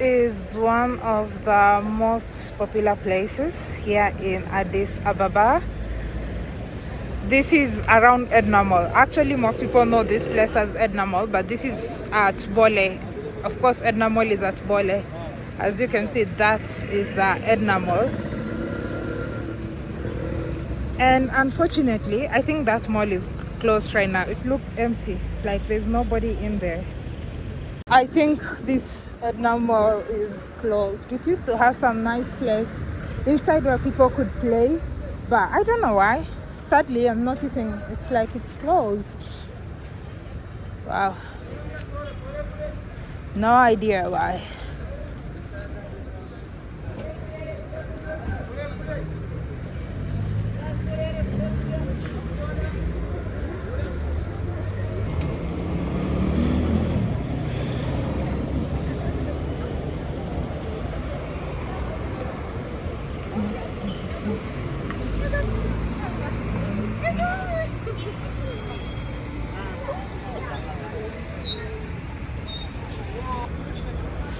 Is one of the most popular places here in Addis Ababa. This is around Edna Mall. Actually, most people know this place as Edna Mall, but this is at Bole. Of course, Edna Mall is at Bole. As you can see, that is the Edna Mall. And unfortunately, I think that mall is closed right now. It looks empty. It's like there's nobody in there. I think this Edna Mall is closed. It used to have some nice place inside where people could play, but I don't know why. Sadly, I'm noticing it's like it's closed. Wow. No idea why.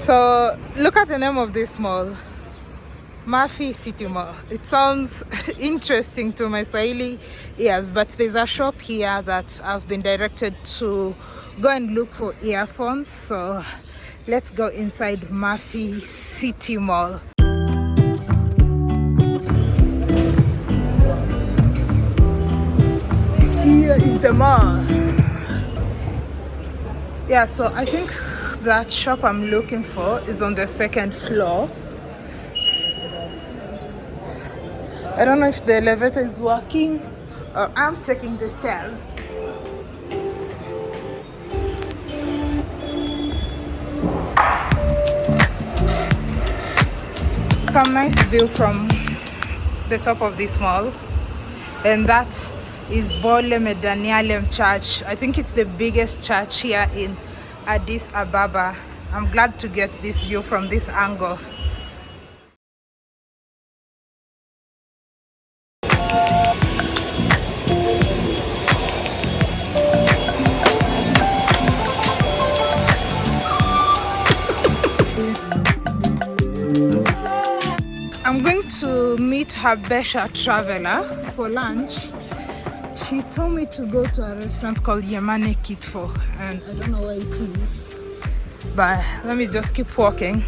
So look at the name of this mall. Mafi City Mall. It sounds interesting to my Swahili ears, but there's a shop here that I've been directed to go and look for earphones. So let's go inside Mafi City Mall. Here is the mall. Yeah, so I think that shop I'm looking for is on the second floor. I don't know if the elevator is working or I'm taking the stairs. Some nice view from the top of this mall and that is Bole Medanialem Church. I think it's the biggest church here in Addis Ababa. I'm glad to get this view from this angle. I'm going to meet Habesha Traveler for lunch she told me to go to a restaurant called Yemane Kitfo and I don't know where it is. but let me just keep walking.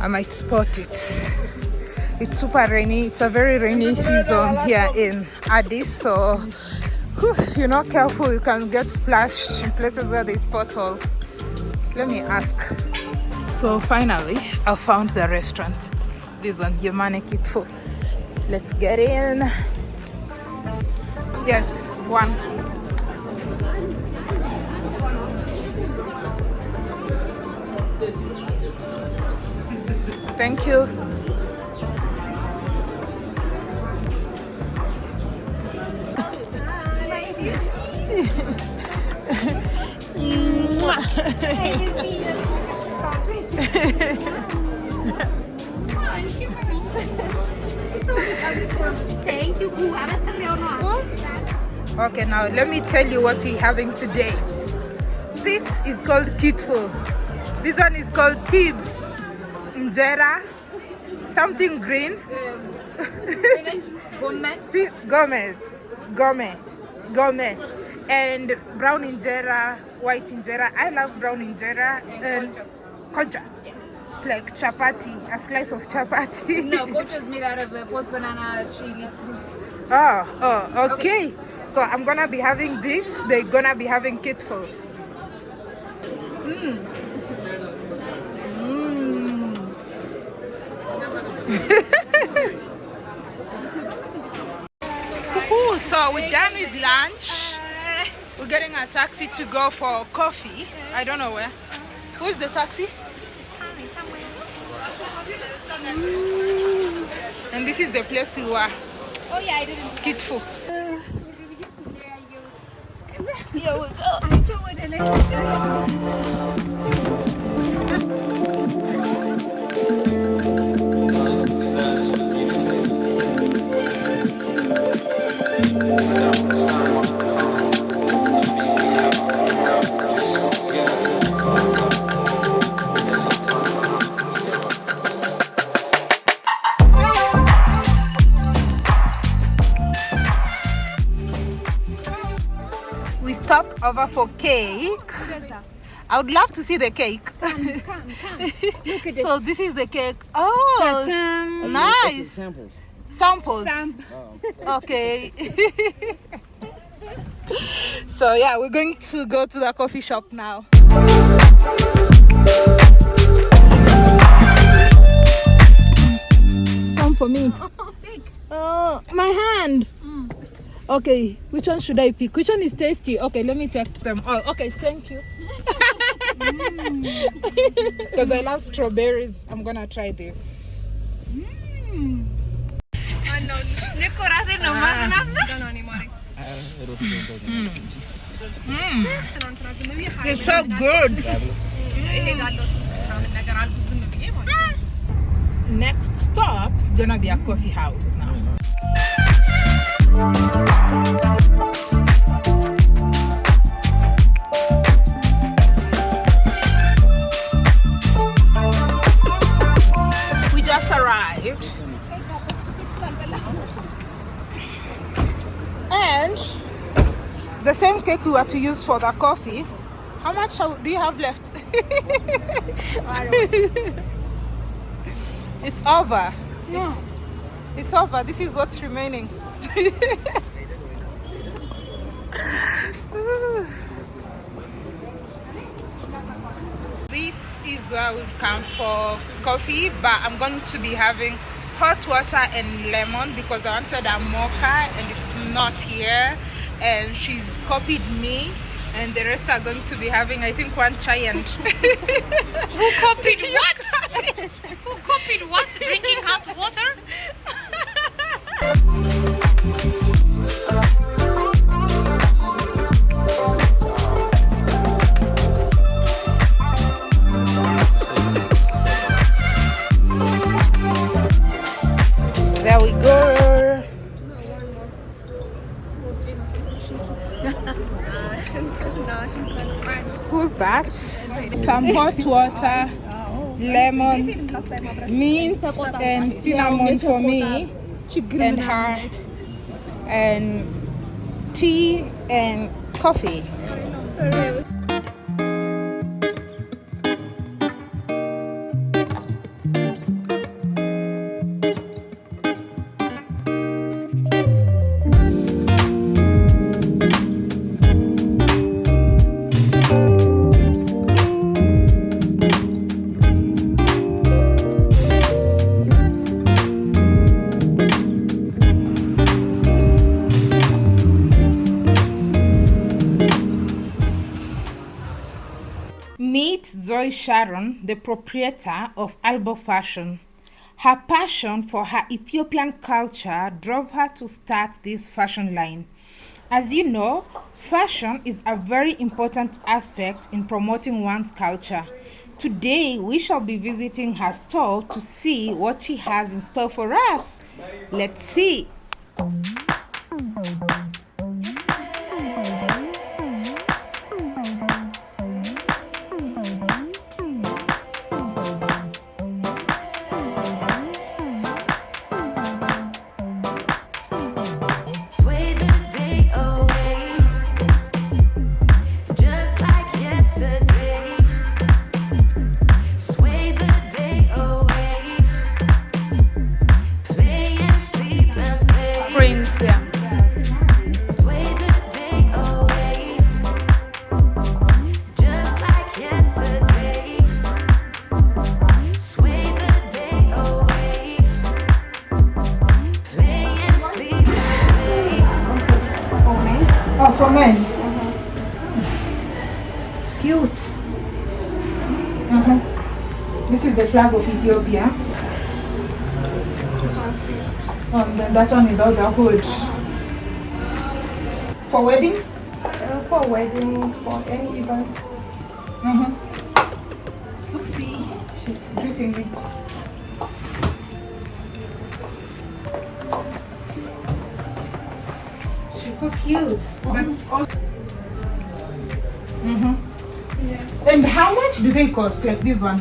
I might spot it. It's super rainy. It's a very rainy season here in Addis so whew, if you're not careful. You can get splashed in places where there's potholes. Let me ask. So finally I found the restaurant. It's this one Yemane Kitfo. Let's get in Yes, one. Thank you. Thank you. Okay, now let me tell you what we're having today. This is called Kitfo. This one is called Tibs. Injera. Something green. Gomez. Gomez. Gome. Gome. And brown injera, white injera. I love brown injera. And koja. Yes. It's like chapati, a slice of chapati. No, kocha is made out of uh, post banana tree leaves fruit. Oh, oh, okay. So I'm gonna be having this. They're gonna be having kitfo. Mmm. Ooh, so we're done with lunch. We're getting a taxi to go for coffee. I don't know where. Who's the taxi? Mm. And this is the place we were. Oh yeah, I didn't. Kitfo. Here we over for cake. I would love to see the cake. Come, come. Look at this. so this is the cake. Oh, Ta-ta. nice Samples. samples. Okay. so yeah, we're going to go to the coffee shop now. Some for me. Take. Oh, my hand. Okay, which one should I pick? Which one is tasty? Okay, let me take them all. Okay, thank you. Because I love strawberries. I'm gonna try this. Mm. Ano, Nico rasin nomás na. They're so good. Mm. Next stop is gonna be a coffee house now. We just arrived. And the same cake we were to use for the coffee. How much do you have left? it's over. It's, it's over. This is what's remaining. this is where we've come for coffee, but I'm going to be having hot water and lemon because I wanted a mocha and it's not here. And she's copied me, and the rest are going to be having, I think, one chai and. Who copied what? Who copied what? Drinking hot water? Who's that? Some hot water, lemon, mint, and cinnamon for me, and her, and tea and coffee. Meet Zoe Sharon, the proprietor of Albo Fashion. Her passion for her Ethiopian culture drove her to start this fashion line. As you know, fashion is a very important aspect in promoting one's culture. Today, we shall be visiting her store to see what she has in store for us. Let's see. For men. It's cute. Uh-huh. This is the flag of Ethiopia. Oh, and then that one without the hood. For wedding? Uh, for wedding, for any event. Uh-huh. Oopsie. She's greeting me. So cute. That's all. Mm-hmm. Yeah. And how much do they cost? Like this one?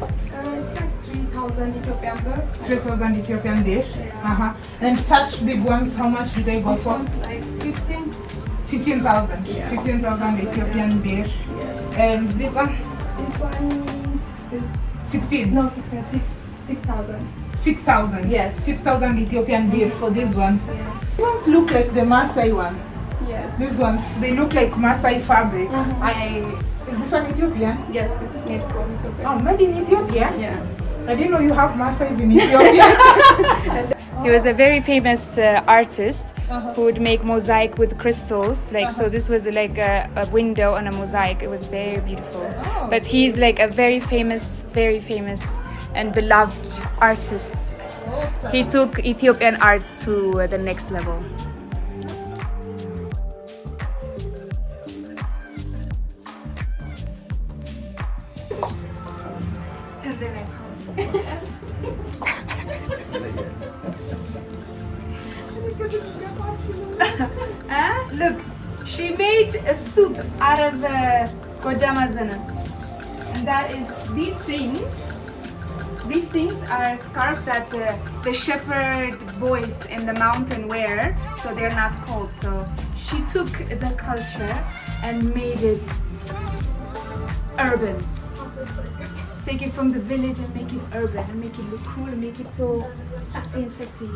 Uh, it's like 3,000 Ethiopian birr. 3000 Ethiopian dish. Uh-huh. And such big ones, how much do they go This for? like 15. 15,000. Yeah. 15,000 Ethiopian birr. Yes. Um, this one, This one 16. 16. No, 16. 6. 6,000. 6,000. Yes. 6,000 Ethiopian birr for this one. Yeah. These ones look like the Maasai one. Yes. These ones, they look like Maasai fabric. Mhm. I, is this one Ethiopian? Yes, it's made from Ethiopia. Oh, made in Ethiopia? Yeah. I didn't know you have Maasais in Ethiopia. He was a very famous uh, artist Uh-huh. who would make mosaic with crystals. Like so, this was like a, a window on a mosaic. It was very beautiful. Oh. But he's like a very famous, very famous and beloved artists. He took Ethiopian art to uh, the next level. Look, she made a suit out of uh, Godamazana. And that is these things. These things are scarves that uh, the shepherd boys in the mountain wear, so they're not cold. So she took the culture and made it urban. Take it from the village and make it urban and make it look cool and make it so sassy and sexy.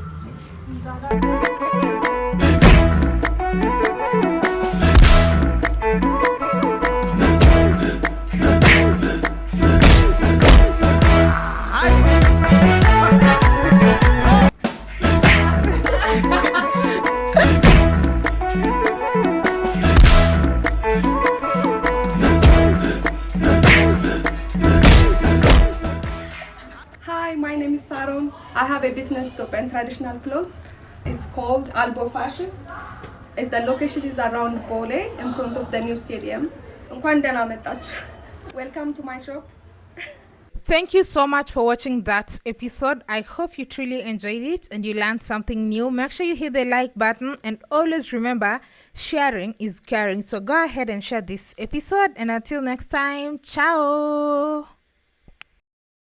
traditional clothes. It's called Albo Fashion. It's the location is around Bole in front of the new stadium. Welcome to my shop. Thank you so much for watching that episode. I hope you truly enjoyed it and you learned something new. Make sure you hit the like button and always remember sharing is caring. So go ahead and share this episode and until next time, ciao.